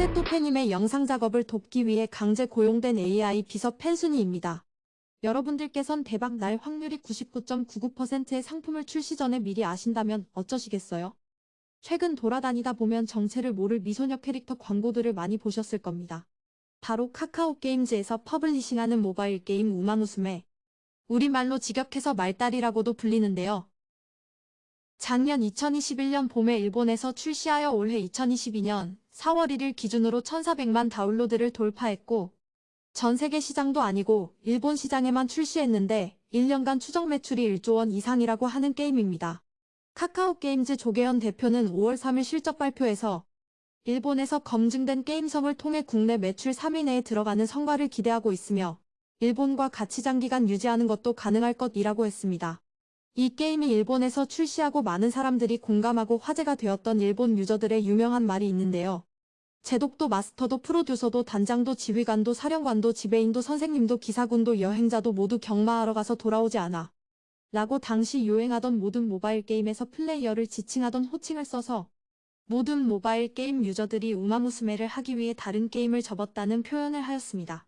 팬데토페님의 영상 작업을 돕기 위해 강제 고용된 AI 비서 팬순이입니다. 여러분들께선 대박 날 확률이 99.99%의 상품을 출시 전에 미리 아신다면 어쩌시겠어요? 최근 돌아다니다 보면 정체를 모를 미소녀 캐릭터 광고들을 많이 보셨을 겁니다. 바로 카카오 게임즈에서 퍼블리싱하는 모바일 게임 우마무스메. 우리말로 직역해서 말딸이라고도 불리는데요. 작년 2021년 봄에 일본에서 출시하여 올해 2022년 4월 1일 기준으로 1400만 다운로드를 돌파했고 전 세계 시장도 아니고 일본 시장에만 출시했는데 1년간 추정 매출이 1조 원 이상이라고 하는 게임입니다. 카카오 게임즈 조계현 대표는 5월 3일 실적 발표에서 일본에서 검증된 게임성을 통해 국내 매출 3위 내에 들어가는 성과를 기대하고 있으며 일본과 같이 장기간 유지하는 것도 가능할 것이라고 했습니다. 이 게임이 일본에서 출시하고 많은 사람들이 공감하고 화제가 되었던 일본 유저들의 유명한 말이 있는데요. 제독도 마스터도 프로듀서도 단장도 지휘관도 사령관도 지배인도 선생님도 기사군도 여행자도 모두 경마하러 가서 돌아오지 않아. 라고 당시 유행하던 모든 모바일 게임에서 플레이어를 지칭하던 호칭을 써서 모든 모바일 게임 유저들이 우마무스메를 하기 위해 다른 게임을 접었다는 표현을 하였습니다.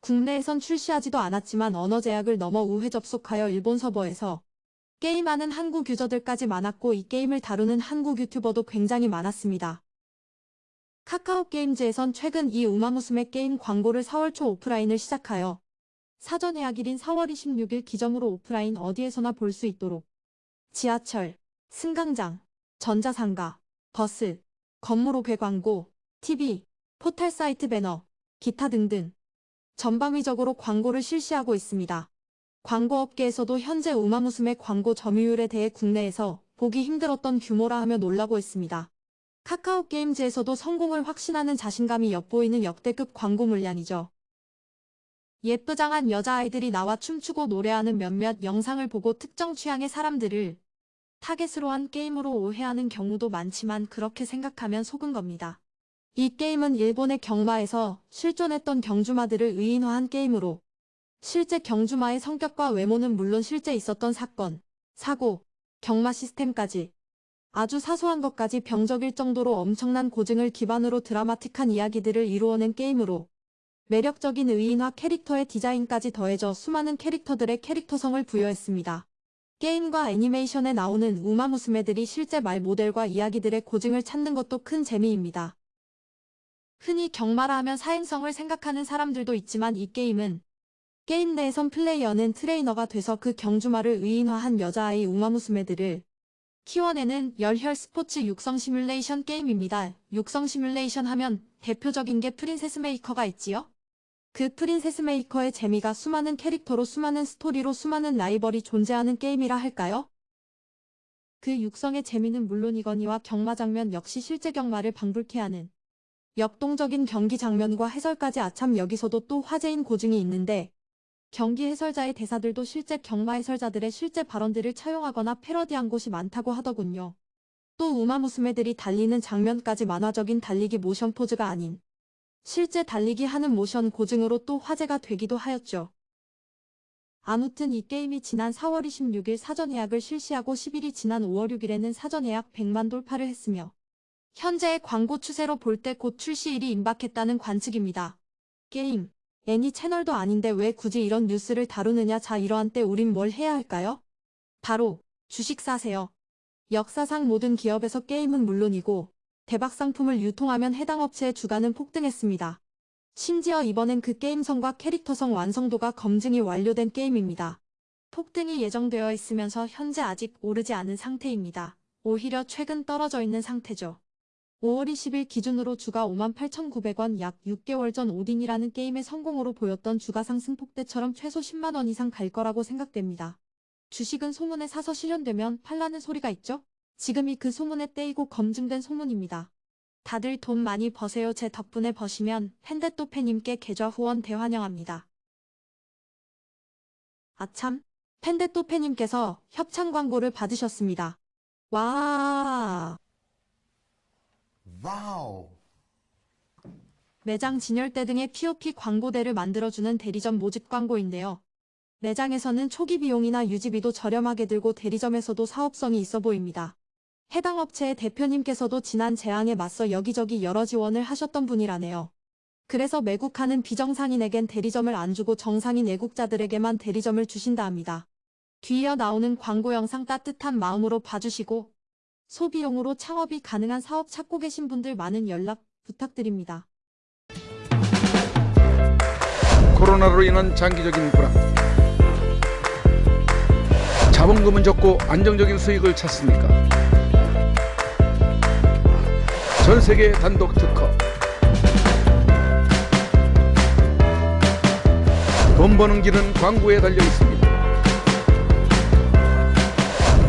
국내에선 출시하지도 않았지만 언어 제약을 넘어 우회 접속하여 일본 서버에서 게임하는 한국 유저들까지 많았고 이 게임을 다루는 한국 유튜버도 굉장히 많았습니다. 카카오 게임즈에선 최근 이 우마무스메 게임 광고를 4월 초 오프라인을 시작하여 사전 예약일인 4월 26일 기점으로 오프라인 어디에서나 볼 수 있도록 지하철, 승강장, 전자상가, 버스, 건물 옥외 광고, TV, 포털 사이트 배너, 기타 등등 전방위적으로 광고를 실시하고 있습니다. 광고업계에서도 현재 우마무스메 광고 점유율에 대해 국내에서 보기 힘들었던 규모라 하며 놀라고 있습니다. 카카오 게임즈에서도 성공을 확신하는 자신감이 엿보이는 역대급 광고 물량이죠. 예쁘장한 여자아이들이 나와 춤추고 노래하는 몇몇 영상을 보고 특정 취향의 사람들을 타겟으로 한 게임으로 오해하는 경우도 많지만 그렇게 생각하면 속은 겁니다. 이 게임은 일본의 경마에서 실존했던 경주마들을 의인화한 게임으로 실제 경주마의 성격과 외모는 물론 실제 있었던 사건, 사고, 경마 시스템까지 아주 사소한 것까지 병적일 정도로 엄청난 고증을 기반으로 드라마틱한 이야기들을 이루어낸 게임으로 매력적인 의인화 캐릭터의 디자인까지 더해져 수많은 캐릭터들의 캐릭터성을 부여했습니다. 게임과 애니메이션에 나오는 우마무스메들이 실제 말 모델과 이야기들의 고증을 찾는 것도 큰 재미입니다. 흔히 경마라 하면 사행성을 생각하는 사람들도 있지만 이 게임은 게임 내에선 플레이어는 트레이너가 돼서 그 경주마를 의인화한 여자아이 우마무스메들을 키워내는 열혈 스포츠 육성 시뮬레이션 게임입니다. 육성 시뮬레이션 하면 대표적인 게 프린세스 메이커가 있지요? 그 프린세스 메이커의 재미가 수많은 캐릭터로 수많은 스토리로 수많은 라이벌이 존재하는 게임이라 할까요? 그 육성의 재미는 물론이거니와 경마 장면 역시 실제 경마를 방불케 하는 역동적인 경기 장면과 해설까지 아참 여기서도 또 화제인 고증이 있는데 경기 해설자의 대사들도 실제 경마 해설자들의 실제 발언들을 차용하거나 패러디한 곳이 많다고 하더군요. 또 우마 무스메들이 달리는 장면까지 만화적인 달리기 모션 포즈가 아닌 실제 달리기 하는 모션 고증으로 또 화제가 되기도 하였죠. 아무튼 이 게임이 지난 4월 26일 사전 예약을 실시하고 10일이 지난 5월 6일에는 사전 예약 100만 돌파를 했으며 현재의 광고 추세로 볼 때 곧 출시일이 임박했다는 관측입니다. 게임 애니 채널도 아닌데 왜 굳이 이런 뉴스를 다루느냐 자 이러한 때 우린 뭘 해야 할까요? 바로 주식 사세요. 역사상 모든 기업에서 게임은 물론이고 대박 상품을 유통하면 해당 업체의 주가는 폭등했습니다. 심지어 이번엔 그 게임성과 캐릭터성 완성도가 검증이 완료된 게임입니다. 폭등이 예정되어 있으면서 현재 아직 오르지 않은 상태입니다. 오히려 최근 떨어져 있는 상태죠. 5월 20일 기준으로 주가 58,900원 약 6개월 전 오딘이라는 게임의 성공으로 보였던 주가 상승 폭 대처럼 최소 10만원 이상 갈 거라고 생각됩니다. 주식은 소문에 사서 실현되면 팔라는 소리가 있죠? 지금이 그 소문에 떼이고 검증된 소문입니다. 다들 돈 많이 버세요 제 덕분에 버시면 팬데또팬님께 계좌 후원 대환영합니다. 아참, 팬데또팬님께서 협찬 광고를 받으셨습니다. 와 와우. 매장 진열대 등의 POP 광고대를 만들어주는 대리점 모집 광고인데요. 매장에서는 초기 비용이나 유지비도 저렴하게 들고 대리점에서도 사업성이 있어 보입니다. 해당 업체의 대표님께서도 지난 재앙에 맞서 여기저기 여러 지원을 하셨던 분이라네요. 그래서 매국하는 비정상인에겐 대리점을 안 주고 정상인 애국자들에게만 대리점을 주신다 합니다. 뒤이어 나오는 광고 영상 따뜻한 마음으로 봐주시고 소비용으로 창업이 가능한 사업 찾고 계신 분들 많은 연락 부탁드립니다. 코로나로 인한 장기적인 불안 자본금은 적고 안정적인 수익을 찾습니까? 전 세계 단독 특허 돈 버는 길은 광고에 달려 있습니다.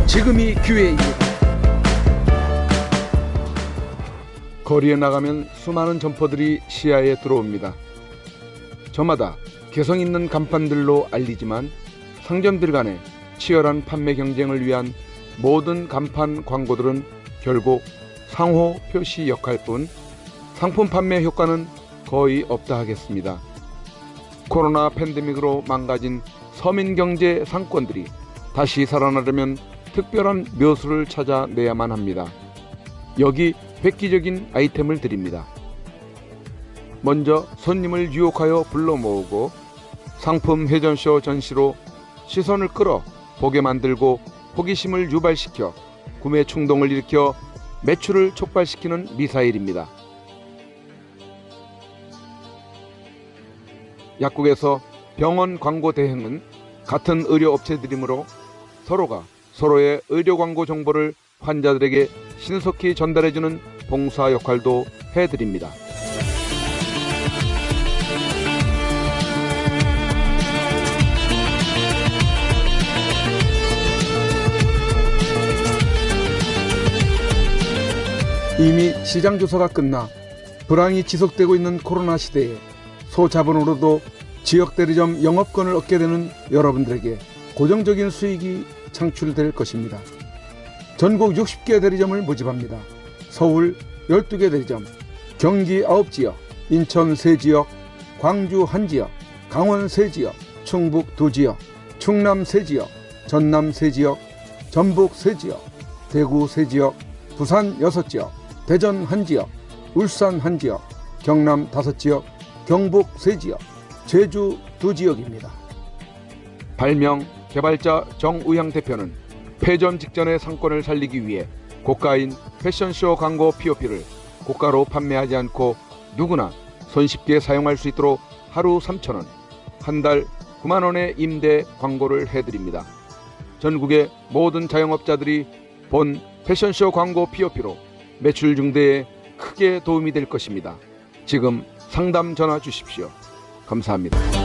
지금이 기회입니다. 거리에 나가면 수많은 점포들이 시야에 들어옵니다. 저마다 개성 있는 간판들로 알리지만 상점들 간의 치열한 판매 경쟁을 위한 모든 간판 광고들은 결국 상호 표시 역할뿐 상품 판매 효과는 거의 없다 하겠습니다. 코로나 팬데믹으로 망가진 서민 경제 상권들이 다시 살아나려면 특별한 묘수를 찾아내야만 합니다. 여기 획기적인 아이템을 드립니다. 먼저 손님을 유혹하여 불러 모으고 상품 회전쇼 전시로 시선을 끌어 보게 만들고 호기심을 유발시켜 구매 충동을 일으켜 매출을 촉발시키는 미사일입니다. 약국에서 병원 광고 대행은 같은 의료 업체들이므로 서로가 서로의 의료 광고 정보를 환자들에게 신속히 전달해주는 봉사 역할도 해드립니다. 이미 시장 조사가 끝나 불황이 지속되고 있는 코로나 시대에 소자본으로도 지역 대리점 영업권을 얻게 되는 여러분들에게 고정적인 수익이 창출될 것입니다. 전국 60개 대리점을 모집합니다. 서울 12개 대리점, 경기 9지역, 인천 3지역, 광주 1지역, 강원 3지역, 충북 2지역, 충남 3지역, 전남 3지역, 전북 3지역, 대구 3지역, 부산 6지역, 대전 1지역, 울산 1지역, 경남 5지역, 경북 3지역, 제주 2지역입니다. 발명 개발자 정우향 대표는 폐점 직전의 상권을 살리기 위해 고가인 패션쇼 광고 POP를 고가로 판매하지 않고 누구나 손쉽게 사용할 수 있도록 하루 3,000원, 한 달 9만 원의 임대 광고를 해드립니다. 전국의 모든 자영업자들이 본 패션쇼 광고 POP로 매출 증대에 크게 도움이 될 것입니다. 지금 상담 전화 주십시오. 감사합니다.